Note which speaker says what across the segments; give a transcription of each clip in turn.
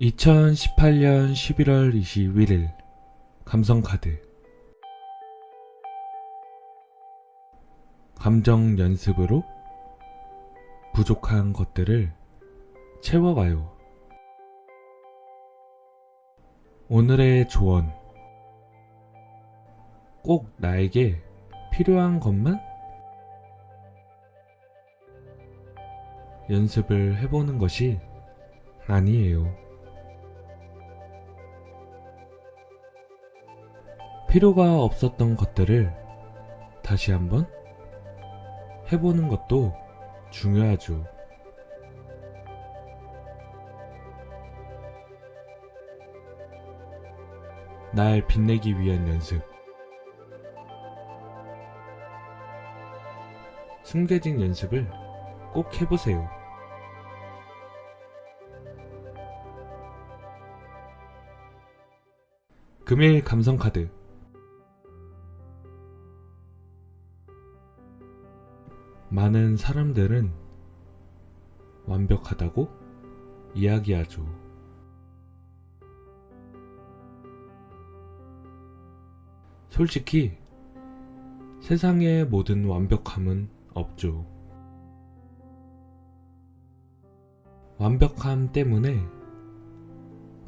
Speaker 1: 2018년 11월 21일 감성카드 감정 연습으로 부족한 것들을 채워가요. 오늘의 조언 꼭 나에게 필요한 것만 연습을 해보는 것이 아니에요. 필요가 없었던 것들을 다시 한번 해보는 것도 중요하죠. 날 빛내기 위한 연습. 숨겨진 연습을 꼭 해보세요. 금일 감성카드 많은 사람들은 완벽하다고 이야기하죠. 솔직히 세상의 모든 완벽함은 없죠. 완벽함 때문에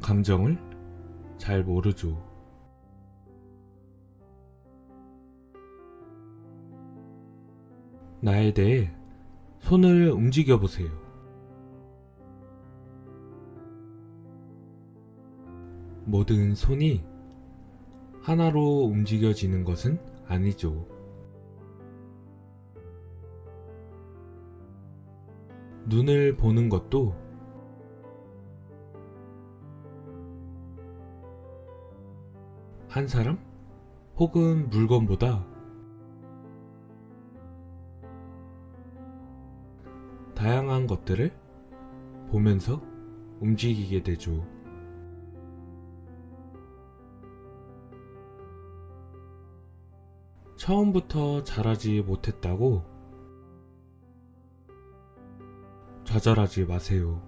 Speaker 1: 감정을 잘 모르죠. 나에 대해 손을 움직여 보세요. 모든 손이 하나로 움직여지는 것은 아니죠. 눈을 보는 것도 한 사람 혹은 물건보다 다양한 것들을 보면서 움직이게 되죠. 처음부터 잘하지 못했다고 좌절하지 마세요.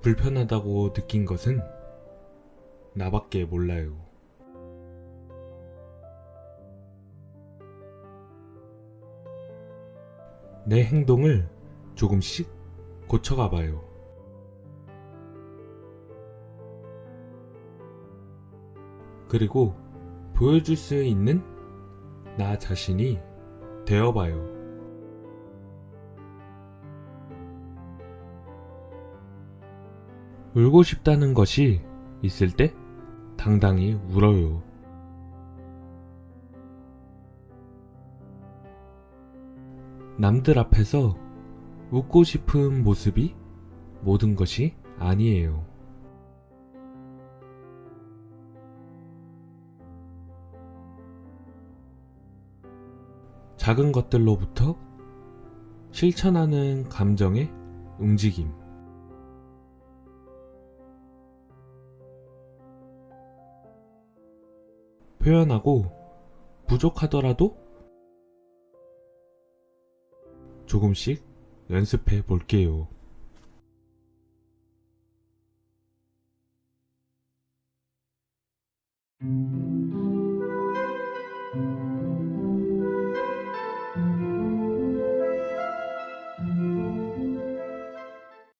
Speaker 1: 불편하다고 느낀 것은 나밖에 몰라요. 내 행동을 조금씩 고쳐가 봐요. 그리고 보여줄 수 있는 나 자신이 되어봐요. 울고 싶다는 것이 있을 때 당당히 울어요. 남들 앞에서 웃고 싶은 모습이 모든 것이 아니에요. 작은 것들로부터 실천하는 감정의 움직임. 표현하고 부족하더라도 조금씩 연습해 볼게요. 음.